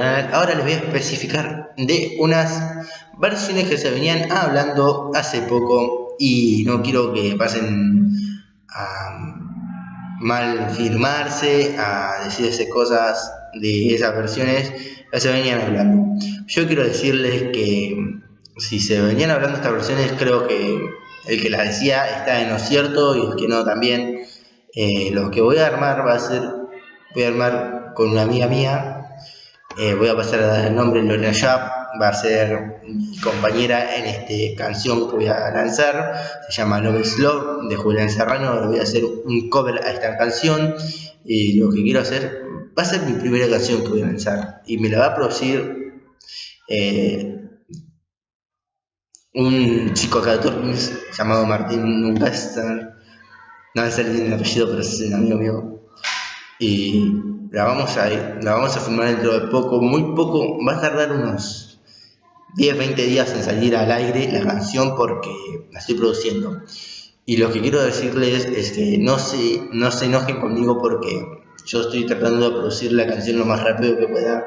Ahora les voy a especificar de unas versiones que se venían hablando hace poco y no quiero que pasen a mal firmarse, a decirse cosas de esas versiones que se venían hablando. Yo quiero decirles que si se venían hablando estas versiones, creo que el que las decía está en lo cierto y el que no también. Eh, lo que voy a armar va a ser, voy a armar con una amiga mía eh, voy a pasar a dar el nombre Lorena Yap, va a ser mi compañera en esta canción que voy a lanzar, se llama Love Slow de Julián Serrano, voy a hacer un cover a esta canción. Y lo que quiero hacer va a ser mi primera canción que voy a lanzar. Y me la va a producir eh, un chico acá de Tormes llamado Martín Nuncaster, no bien el apellido pero es un amigo mío. Y la vamos a la vamos a filmar dentro de poco, muy poco, va a tardar unos 10, 20 días en salir al aire la canción porque la estoy produciendo. Y lo que quiero decirles es que no se, no se enojen conmigo porque yo estoy tratando de producir la canción lo más rápido que pueda.